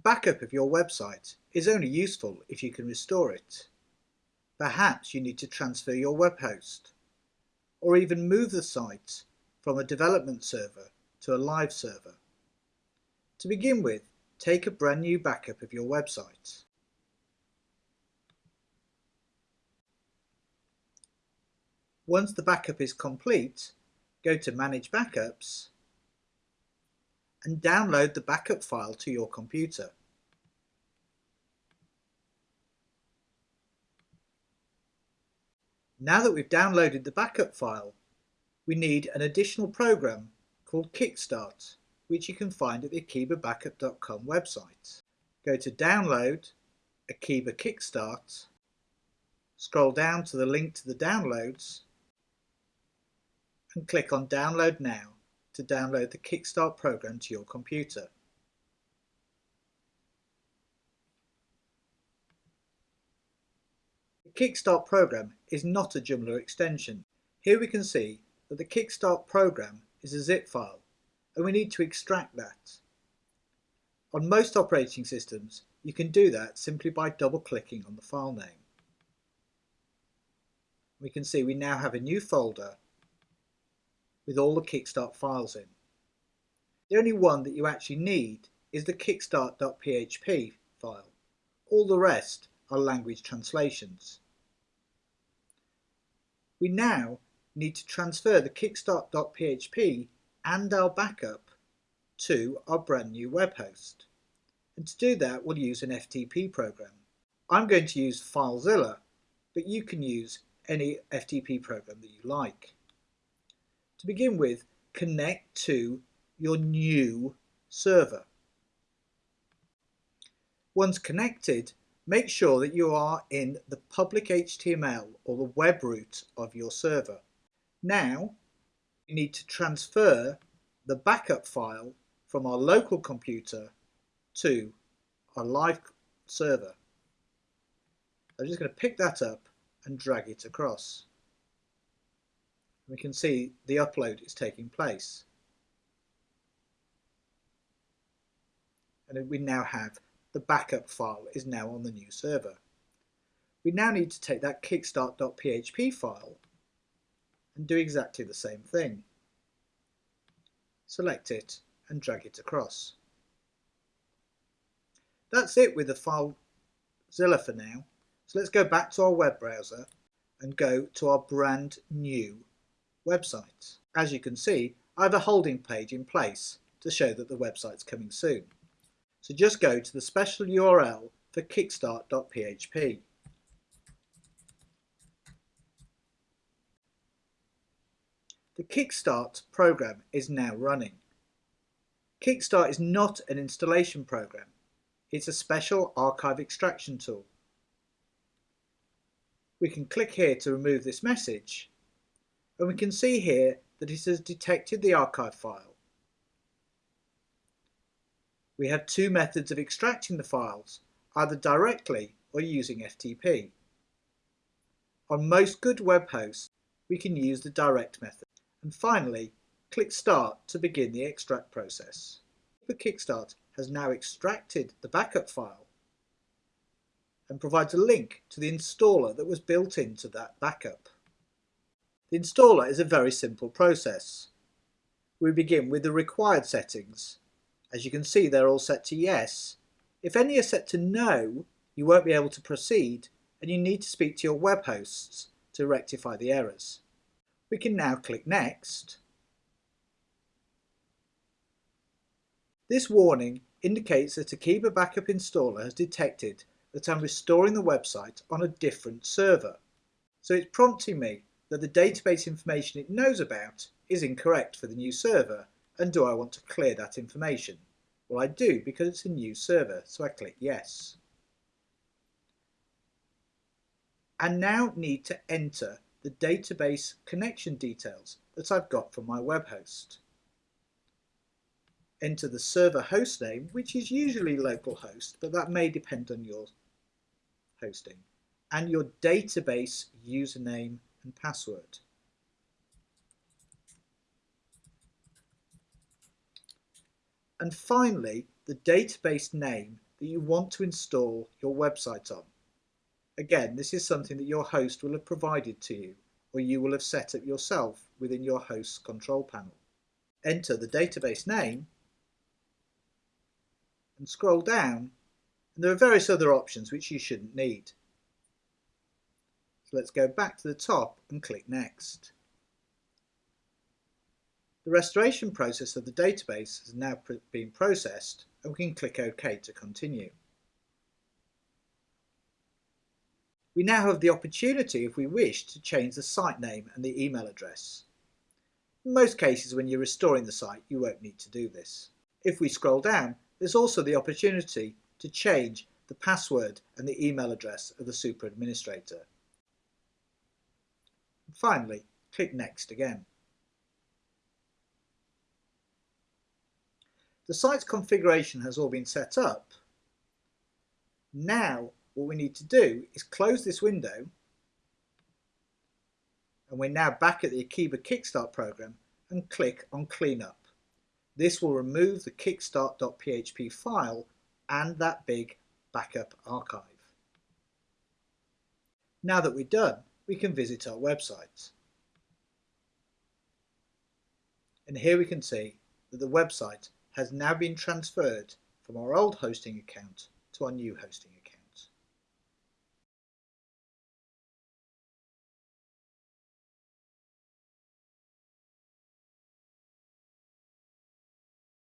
A backup of your website is only useful if you can restore it. Perhaps you need to transfer your web host, or even move the site from a development server to a live server. To begin with, take a brand new backup of your website. Once the backup is complete, go to Manage Backups and download the backup file to your computer. Now that we've downloaded the backup file, we need an additional program called Kickstart, which you can find at the akeebabackup.com website. Go to Download, Akeeba Kickstart, scroll down to the link to the downloads, and click on Download Now to download the Kickstart program to your computer. The Kickstart program is not a Joomla extension. Here we can see that the Kickstart program is a zip file and we need to extract that. On most operating systems you can do that simply by double clicking on the file name. We can see we now have a new folder with all the Kickstart files in. The only one that you actually need is the kickstart.php file. All the rest are language translations. We now need to transfer the kickstart.php and our backup to our brand new web host. And to do that we'll use an FTP program. I'm going to use FileZilla, but you can use any FTP program that you like. To begin with, connect to your new server. Once connected, make sure that you are in the public HTML or the web root of your server. Now, you need to transfer the backup file from our local computer to our live server. I'm just going to pick that up and drag it across we can see the upload is taking place. And we now have the backup file is now on the new server. We now need to take that kickstart.php file and do exactly the same thing. Select it and drag it across. That's it with the FileZilla for now. So let's go back to our web browser and go to our brand new As you can see, I have a holding page in place to show that the website's coming soon. So just go to the special URL for kickstart.php. The Kickstart program is now running. Kickstart is not an installation program. It's a special archive extraction tool. We can click here to remove this message and we can see here that it has detected the archive file. We have two methods of extracting the files, either directly or using FTP. On most good web hosts, we can use the direct method. And finally, click Start to begin the extract process. The Kickstart has now extracted the backup file and provides a link to the installer that was built into that backup. The installer is a very simple process. We begin with the required settings. As you can see they're all set to yes. If any are set to no, you won't be able to proceed and you need to speak to your web hosts to rectify the errors. We can now click Next. This warning indicates that Akeeba Backup Installer has detected that I'm restoring the website on a different server. So it's prompting me that the database information it knows about is incorrect for the new server and do I want to clear that information? Well I do because it's a new server so I click yes. And now need to enter the database connection details that I've got from my web host. Enter the server host name which is usually localhost but that may depend on your hosting and your database username and password. And finally, the database name that you want to install your website on. Again, this is something that your host will have provided to you or you will have set up yourself within your host's control panel. Enter the database name and scroll down and there are various other options which you shouldn't need. So let's go back to the top and click Next. The restoration process of the database has now been processed and we can click OK to continue. We now have the opportunity, if we wish, to change the site name and the email address. In most cases when you're restoring the site you won't need to do this. If we scroll down there's also the opportunity to change the password and the email address of the super administrator. Finally, click Next again. The site's configuration has all been set up. Now what we need to do is close this window and we're now back at the Akeeba Kickstart program and click on Cleanup. This will remove the kickstart.php file and that big backup archive. Now that we're done, we can visit our website. And here we can see that the website has now been transferred from our old hosting account to our new hosting account.